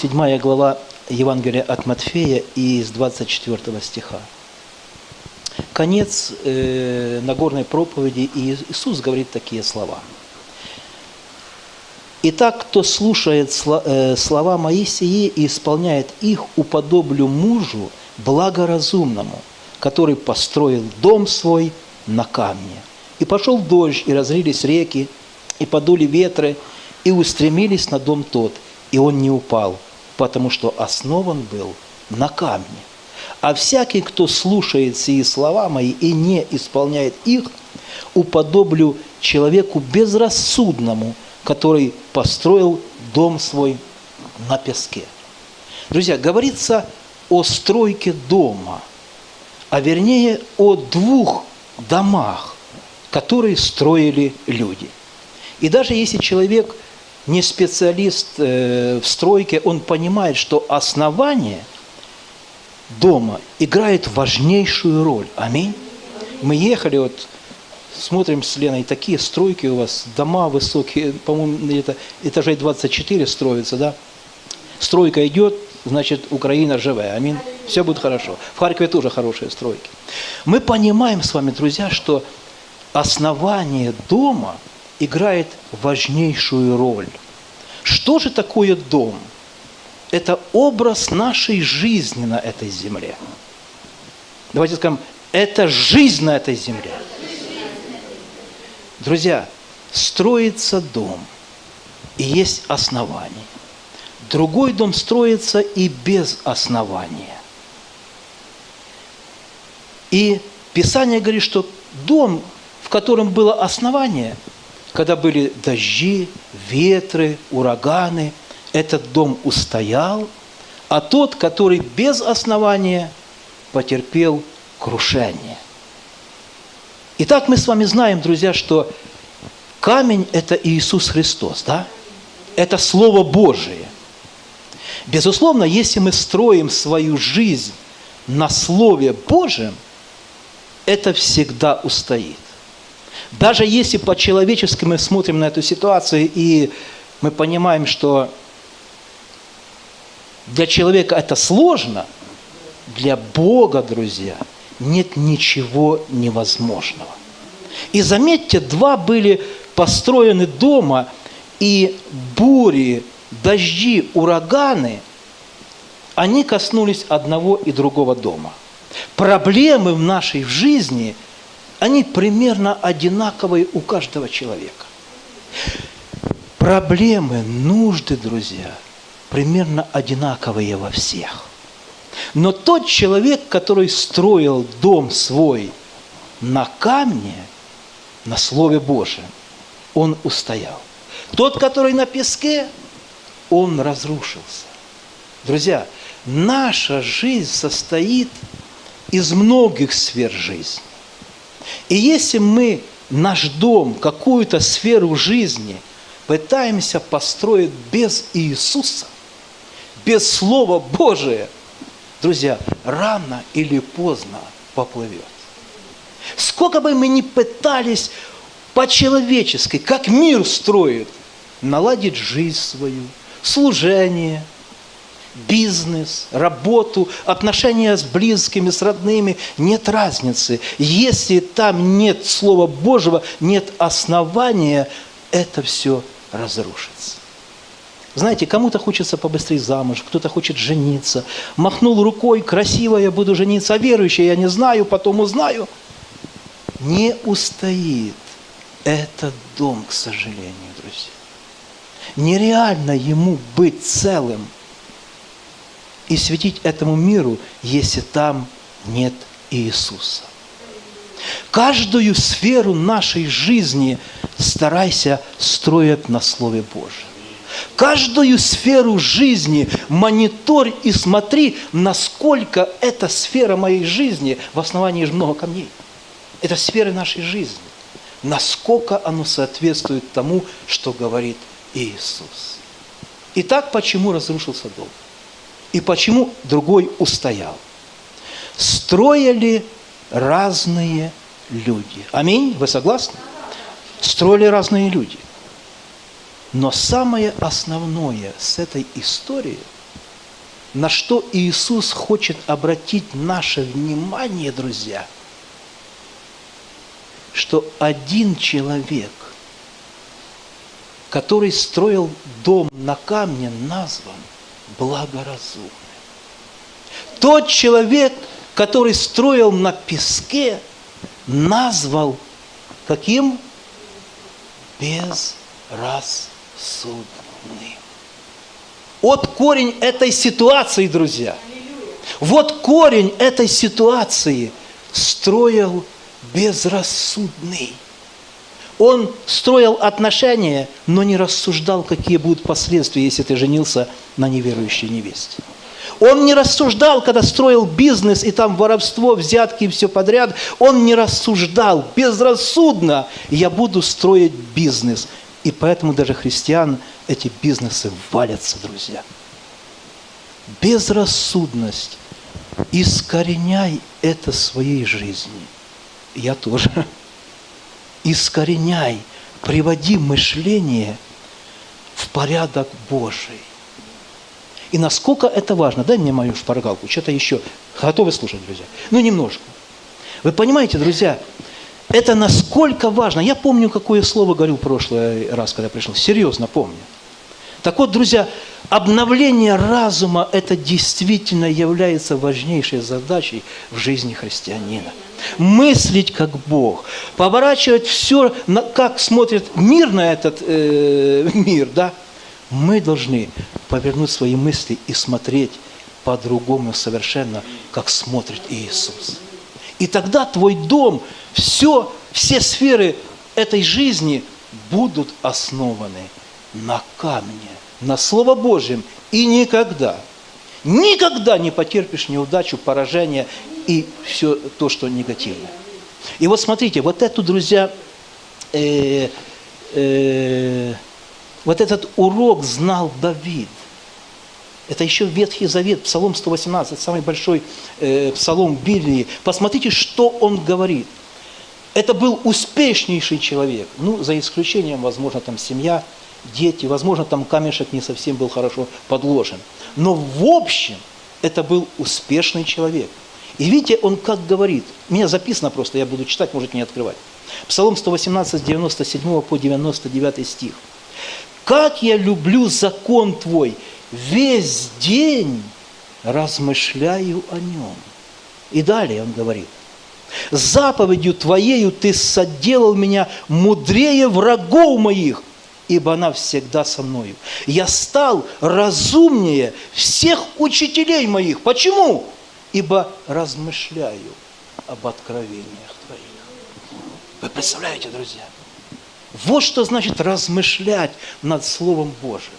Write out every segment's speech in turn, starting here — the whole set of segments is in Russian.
7 глава Евангелия от Матфея из 24 стиха. Конец э, Нагорной проповеди, и Иисус говорит такие слова. «Итак, кто слушает э, слова мои сии и исполняет их, уподоблю мужу благоразумному, который построил дом свой на камне. И пошел дождь, и разлились реки, и подули ветры, и устремились на дом тот, и он не упал, потому что основан был на камне. А всякий, кто слушает сии слова мои и не исполняет их, уподоблю человеку безрассудному, который построил дом свой на песке. Друзья, говорится о стройке дома, а вернее о двух домах, которые строили люди. И даже если человек не специалист э, в стройке, он понимает, что основание дома играет важнейшую роль. Аминь. Мы ехали, вот смотрим с Леной, такие стройки у вас, дома высокие, по-моему, это этажей 24 строятся, да? Стройка идет, значит, Украина живая. Аминь. Все будет хорошо. В Харькове тоже хорошие стройки. Мы понимаем с вами, друзья, что основание дома играет важнейшую роль. Что же такое дом? Это образ нашей жизни на этой земле. Давайте скажем, это жизнь на этой земле. Друзья, строится дом, и есть основание. Другой дом строится и без основания. И Писание говорит, что дом, в котором было основание, когда были дожди, ветры, ураганы, этот дом устоял, а тот, который без основания, потерпел крушение. Итак, мы с вами знаем, друзья, что камень – это Иисус Христос, да? Это Слово Божие. Безусловно, если мы строим свою жизнь на Слове Божьем, это всегда устоит. Даже если по-человечески мы смотрим на эту ситуацию, и мы понимаем, что для человека это сложно, для Бога, друзья, нет ничего невозможного. И заметьте, два были построены дома, и бури, дожди, ураганы, они коснулись одного и другого дома. Проблемы в нашей жизни, они примерно одинаковые у каждого человека. Проблемы, нужды, друзья, примерно одинаковые во всех. Но тот человек, который строил дом свой на камне, на Слове Божьем, он устоял. Тот, который на песке, он разрушился. Друзья, наша жизнь состоит из многих сфер жизни. И если мы наш дом, какую-то сферу жизни пытаемся построить без Иисуса, без Слова Божия, друзья, рано или поздно поплывет. Сколько бы мы ни пытались по-человечески, как мир строит, наладить жизнь свою, служение, бизнес, работу, отношения с близкими, с родными, нет разницы. Если там нет Слова Божьего, нет основания, это все разрушится. Знаете, кому-то хочется побыстрее замуж, кто-то хочет жениться. Махнул рукой, красиво я буду жениться, а верующий я не знаю, потом узнаю. Не устоит этот дом, к сожалению, друзья. Нереально ему быть целым и светить этому миру, если там нет Иисуса. Каждую сферу нашей жизни старайся строить на Слове Божьем. Каждую сферу жизни мониторь и смотри, насколько эта сфера моей жизни, в основании же много камней, это сферы нашей жизни, насколько оно соответствует тому, что говорит Иисус. Итак, почему разрушился дом? И почему другой устоял? Строили разные люди. Аминь? Вы согласны? Строили разные люди. Но самое основное с этой историей на что Иисус хочет обратить наше внимание, друзья, что один человек, который строил дом на камне, назван благоразумным. Тот человек, который строил на песке, назвал каким? Безрассудным. Вот корень этой ситуации, друзья. Вот корень этой ситуации строил безрассудный. Он строил отношения, но не рассуждал, какие будут последствия, если ты женился на неверующей невесте. Он не рассуждал, когда строил бизнес, и там воровство, взятки и все подряд. Он не рассуждал безрассудно. Я буду строить бизнес. И поэтому даже христиан эти бизнесы валятся, друзья. Безрассудность. Искореняй это своей жизни. Я тоже. Искореняй. Приводи мышление в порядок Божий. И насколько это важно. Дай мне мою шпаргалку, что-то еще. Готовы слушать, друзья? Ну, немножко. Вы понимаете, друзья, это насколько важно. Я помню, какое слово говорил в прошлый раз, когда пришел. Серьезно помню. Так вот, друзья, обновление разума – это действительно является важнейшей задачей в жизни христианина. Мыслить как Бог, поворачивать все, как смотрит мир на этот э, мир, да, мы должны повернуть свои мысли и смотреть по-другому совершенно, как смотрит Иисус. И тогда твой дом, все, все сферы этой жизни будут основаны на камне, на Слово Божьем. И никогда, никогда не потерпишь неудачу, поражение и все то, что негативное. И вот смотрите, вот эту, друзья, э, э, вот этот урок знал Давид. Это еще Ветхий Завет, Псалом 118, самый большой э, псалом Библии. Посмотрите, что он говорит. Это был успешнейший человек. Ну, за исключением, возможно, там семья, дети, возможно, там камешек не совсем был хорошо подложен. Но в общем, это был успешный человек. И видите, он как говорит, у меня записано просто, я буду читать, можете не открывать. Псалом 118, 97 по 99 стих. Как я люблю закон Твой, весь день размышляю о нем. И далее он говорит, заповедью Твоею Ты соделал меня мудрее врагов моих, ибо она всегда со мною. Я стал разумнее всех учителей моих. Почему? Ибо размышляю об откровениях Твоих. Вы представляете, друзья? Вот что значит размышлять над Словом Божьим.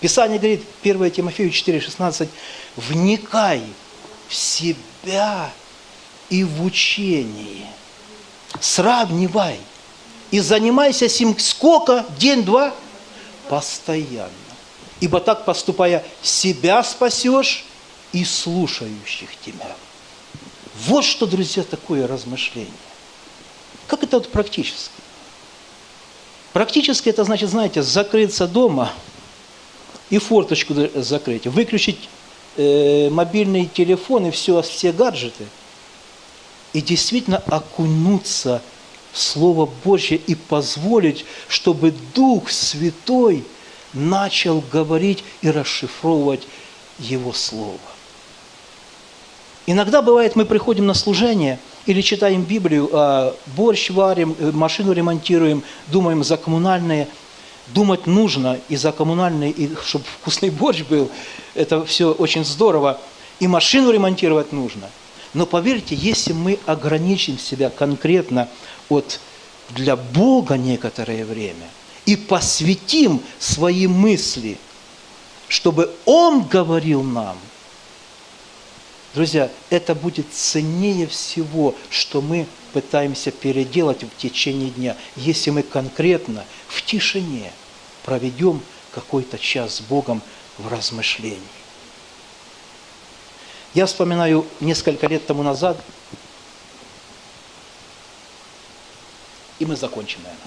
Писание говорит, 1 Тимофею 4,16, «Вникай в себя и в учение, сравнивай и занимайся сим сколько? День-два? Постоянно. Ибо так поступая, себя спасешь и слушающих тебя». Вот что, друзья, такое размышление. Как это вот практически? Практически это значит, знаете, закрыться дома и форточку закрыть, выключить э, мобильный телефон и все, все гаджеты, и действительно окунуться в Слово Божье и позволить, чтобы Дух Святой начал говорить и расшифровывать Его Слово. Иногда бывает, мы приходим на служение – или читаем Библию, а борщ варим, э, машину ремонтируем, думаем за коммунальные. Думать нужно и за коммунальные, и чтобы вкусный борщ был. Это все очень здорово. И машину ремонтировать нужно. Но поверьте, если мы ограничим себя конкретно от для Бога некоторое время и посвятим свои мысли, чтобы Он говорил нам, Друзья, это будет ценнее всего, что мы пытаемся переделать в течение дня, если мы конкретно в тишине проведем какой-то час с Богом в размышлении. Я вспоминаю несколько лет тому назад, и мы закончим, наверное.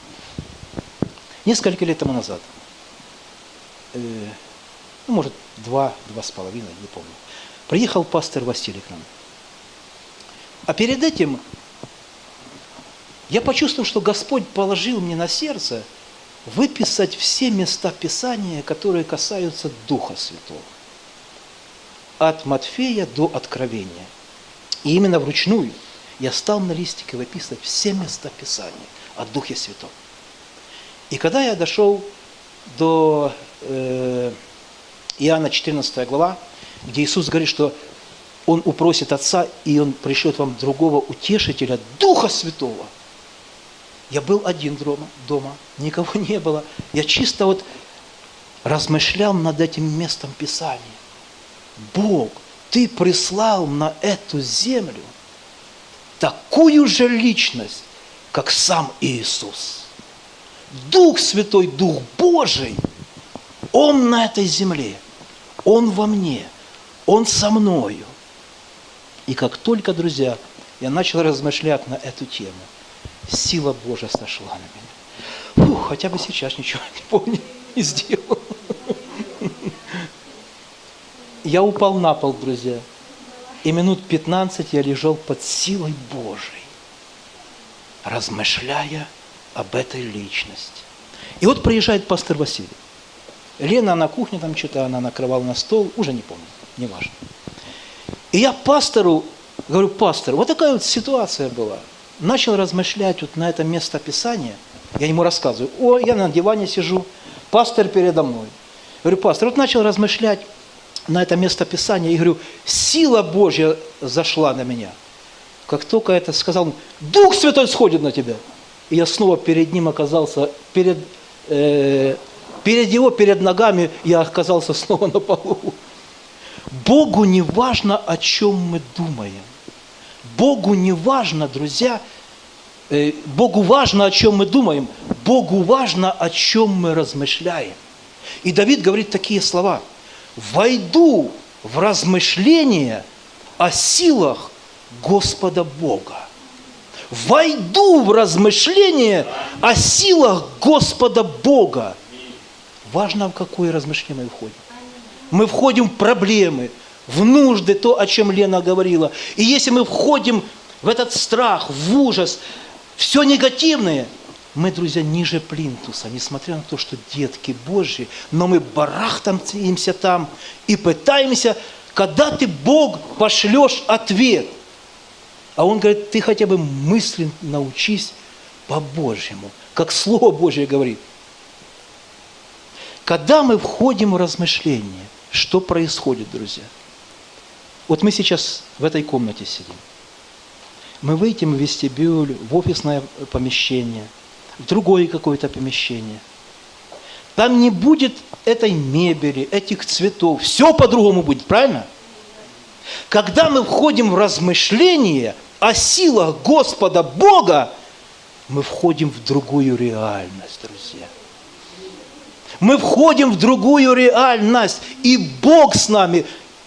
Несколько лет тому назад э, ну, может, два, два с половиной, не помню. Приехал пастор Василий к нам. А перед этим я почувствовал, что Господь положил мне на сердце выписать все места Писания, которые касаются Духа Святого. От Матфея до Откровения. И именно вручную я стал на листике выписывать все места Писания о Духе Святом. И когда я дошел до э, Иоанна 14 глава, где Иисус говорит, что Он упросит Отца, и Он пришлет вам другого утешителя, Духа Святого. Я был один дома, дома, никого не было. Я чисто вот размышлял над этим местом Писания. Бог, Ты прислал на эту землю такую же личность, как сам Иисус – Дух Святой, Дух Божий, Он на этой земле, Он во мне, Он со мною. И как только, друзья, я начал размышлять на эту тему, сила Божья сошла на меня. Фух, хотя бы сейчас ничего не помню, не сделал. Я упал на пол, друзья, и минут 15 я лежал под силой Божией, размышляя об этой личности. И вот приезжает пастор Василий. Лена на кухне там что-то, она накрывала на стол, уже не помню, неважно. И я пастору говорю, пастор, вот такая вот ситуация была. Начал размышлять вот на это место Писания. Я ему рассказываю, о, я на диване сижу, пастор передо мной. Говорю, пастор, вот начал размышлять на это место Писания и говорю, сила Божья зашла на меня. Как только это сказал, Дух Святой сходит на тебя и я снова перед ним оказался, перед, э, перед его, перед ногами я оказался снова на полу. Богу не важно, о чем мы думаем. Богу не важно, друзья, э, Богу важно, о чем мы думаем. Богу важно, о чем мы размышляем. И Давид говорит такие слова. «Войду в размышления о силах Господа Бога» войду в размышление о силах Господа Бога. Важно, в какое размышление мы входим. Мы входим в проблемы, в нужды, то, о чем Лена говорила. И если мы входим в этот страх, в ужас, все негативное, мы, друзья, ниже плинтуса, несмотря на то, что детки Божьи, но мы барахтаемся там и пытаемся, когда ты, Бог, пошлешь ответ – а он говорит, ты хотя бы мысленно научись по-божьему, как Слово Божье говорит. Когда мы входим в размышление, что происходит, друзья? Вот мы сейчас в этой комнате сидим. Мы выйдем в вестибюль, в офисное помещение, в другое какое-то помещение. Там не будет этой мебели, этих цветов. Все по-другому будет, правильно? Когда мы входим в размышление о силах Господа Бога, мы входим в другую реальность, друзья. Мы входим в другую реальность, и Бог с нами,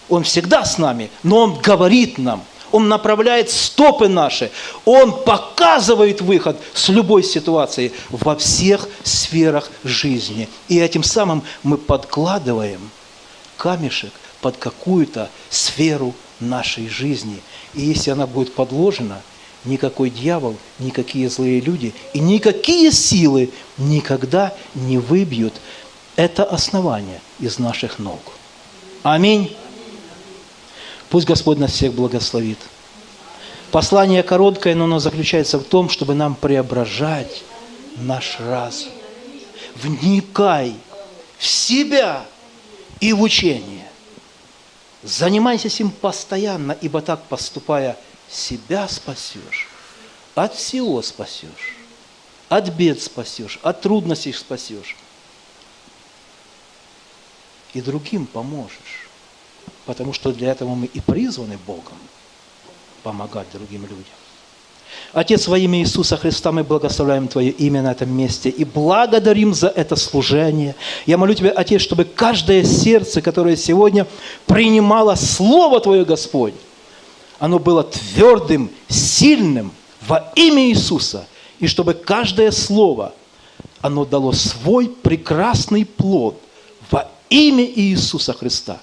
Он всегда с нами, но Он говорит нам, Он направляет стопы наши, Он показывает выход с любой ситуации во всех сферах жизни. И этим самым мы подкладываем камешек под какую-то сферу нашей жизни. И если она будет подложена, никакой дьявол, никакие злые люди и никакие силы никогда не выбьют это основание из наших ног. Аминь. Пусть Господь нас всех благословит. Послание короткое, но оно заключается в том, чтобы нам преображать наш разум. Вникай в себя и в учение. Занимайся этим постоянно, ибо так поступая, себя спасешь, от всего спасешь, от бед спасешь, от трудностей спасешь. И другим поможешь, потому что для этого мы и призваны Богом помогать другим людям. Отец, во имя Иисуса Христа мы благословляем Твое имя на этом месте и благодарим за это служение. Я молю Тебя, Отец, чтобы каждое сердце, которое сегодня принимало Слово Твое, Господь, оно было твердым, сильным во имя Иисуса, и чтобы каждое слово, оно дало свой прекрасный плод во имя Иисуса Христа.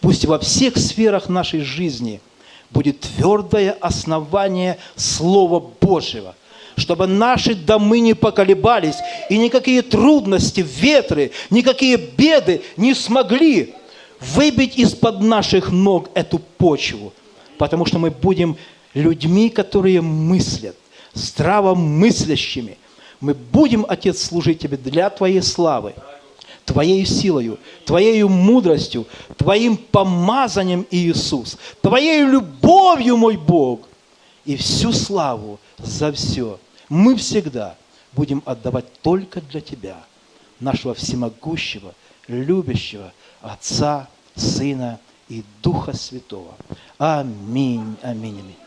Пусть во всех сферах нашей жизни будет твердое основание Слова Божьего, чтобы наши домы не поколебались, и никакие трудности, ветры, никакие беды не смогли выбить из-под наших ног эту почву, потому что мы будем людьми, которые мыслят, здравомыслящими. Мы будем, Отец, служить Тебе для Твоей славы, Твоей силою, Твоей мудростью, Твоим помазанием, Иисус, Твоей любовью, мой Бог, и всю славу за все мы всегда будем отдавать только для Тебя, нашего всемогущего, любящего Отца, Сына и Духа Святого. Аминь, аминь, аминь.